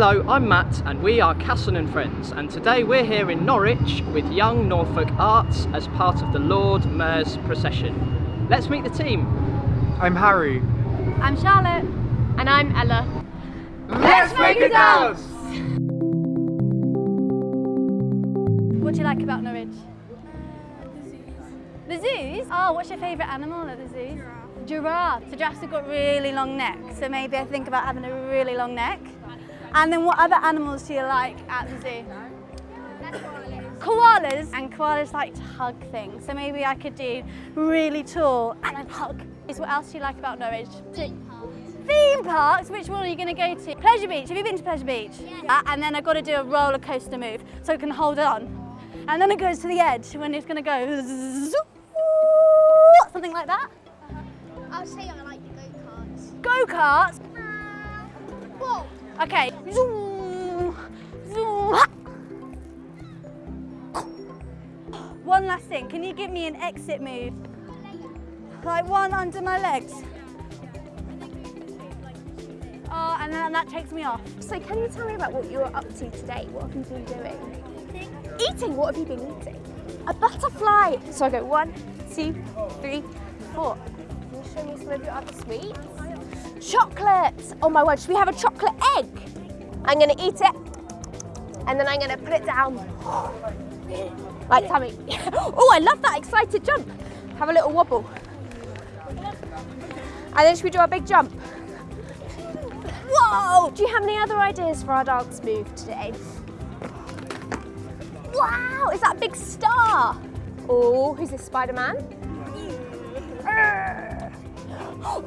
Hello, I'm Matt and we are Casson and Friends and today we're here in Norwich with Young Norfolk Arts as part of the Lord Mayor's procession. Let's meet the team. I'm Harry. I'm Charlotte. And I'm Ella. Let's make a dance! What do you like about Norwich? The zoos? The zoos? Oh, what's your favourite animal at the zoos? Giraffe. So giraffes have got really long necks, so maybe I think about having a really long neck. And then what other animals do you like at the zoo? Koalas. And koalas like to hug things, so maybe I could do really tall and then hug. Is what else do you like about Norwich? Theme parks? Which one are you going to go to? Pleasure Beach. Have you been to Pleasure Beach? Yeah. Uh, and then I've got to do a roller coaster move so it can hold it on. And then it goes to the edge when it's going to go something like that. Uh-huh. I'll say I like the go-karts. Go-karts. Okay. Zoom, zoom. One last thing. Can you give me an exit move? Like one under my legs. Oh, and then that takes me off. So can you tell me about what you were up to today? What have you been doing? Eating. Eating? What have you been eating? A butterfly. So I go one, two, three, four. Can you show me some of your other sweets? Chocolate. Oh my word, should we have a chocolate egg? I'm gonna eat it and then I'm gonna put it down. Like tummy. oh, I love that excited jump. Have a little wobble. And then should we do a big jump? Whoa! Do you have any other ideas for our dance move today? Wow, is that big star? Oh, who's this, Spider-Man?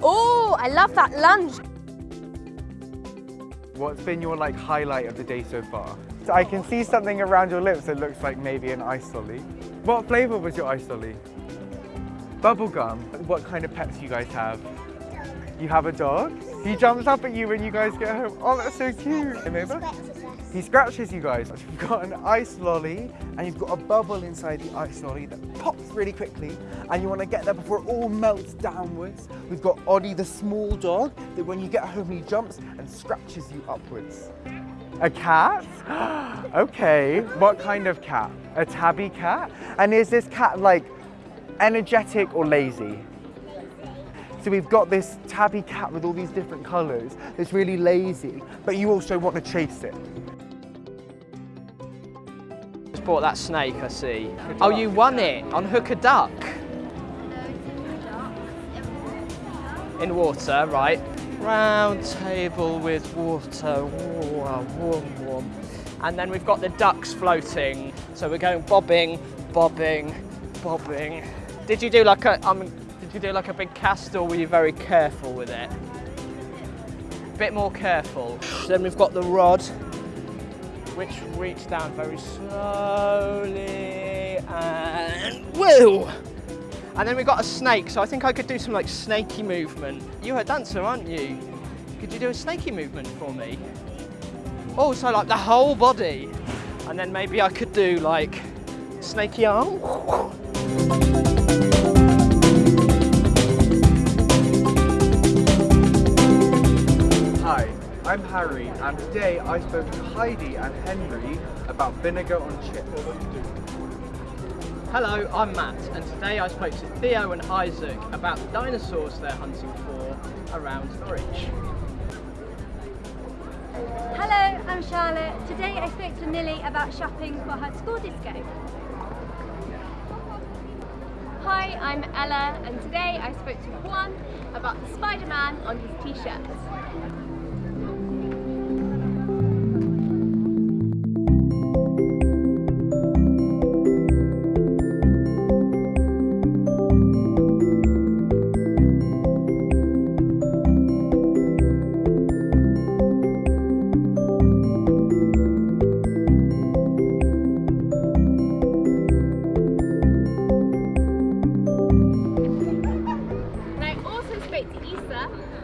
Oh, I love that lunge. What's been your like highlight of the day so far? So I can see something around your lips that looks like maybe an ice lolly. What flavour was your ice lolly? Bubblegum. What kind of pets do you guys have? You have a dog? He jumps up at you when you guys get home. Oh, that's so cute. Remember? He scratches you guys. You've got an ice lolly and you've got a bubble inside the ice lolly that pops really quickly and you want to get there before it all melts downwards. We've got Oddie the small dog that when you get home he jumps and scratches you upwards. A cat? okay, what kind of cat? A tabby cat? And is this cat like energetic or lazy? So we've got this tabby cat with all these different colours that's really lazy, but you also want to chase it. Bought that snake, I see. Oh, you won it on Hook a Duck. In water, right. Round table with water, warm, warm, warm. And then we've got the ducks floating. So we're going bobbing, bobbing, bobbing. Did you do like a, um, did you do like a big cast or were you very careful with it? A bit more careful. Then we've got the rod, which reach down very slowly and woo! And then we've got a snake, so I think I could do some like snaky movement. You're a dancer, aren't you? Could you do a snaky movement for me? Oh, so like the whole body. And then maybe I could do like snaky arm. I'm Harry and today I spoke to Heidi and Henry about vinegar on chips. Hello, I'm Matt, and today I spoke to Theo and Isaac about the dinosaurs they're hunting for around Norwich. Hello, I'm Charlotte. Today I spoke to Millie about shopping for her school disco. Hi, I'm Ella and today I spoke to Juan about the Spider-Man on his t-shirt.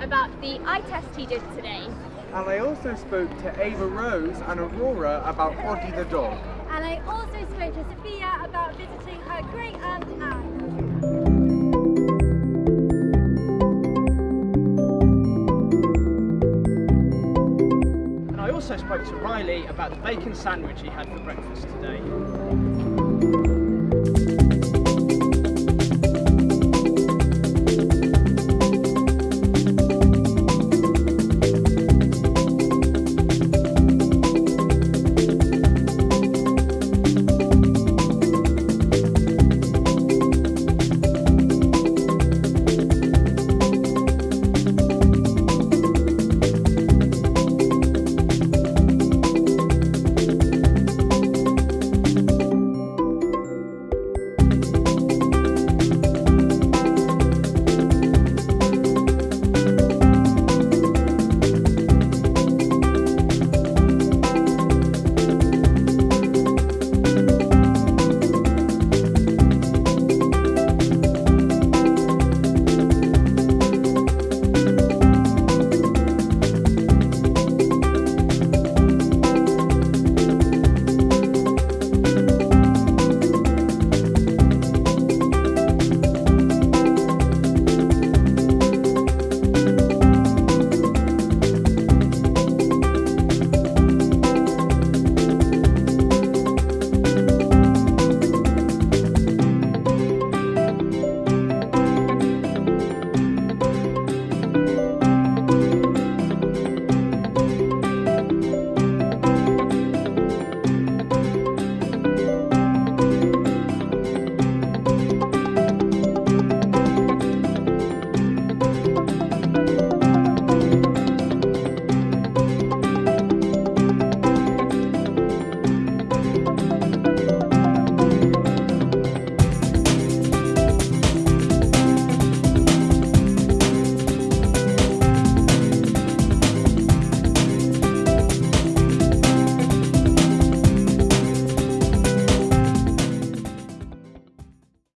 About the eye test he did today. And I also spoke to Ava Rose and Aurora about Oddie the dog. And I also spoke to Sophia about visiting her great aunt Anne. And I also spoke to Riley about the bacon sandwich he had for breakfast today.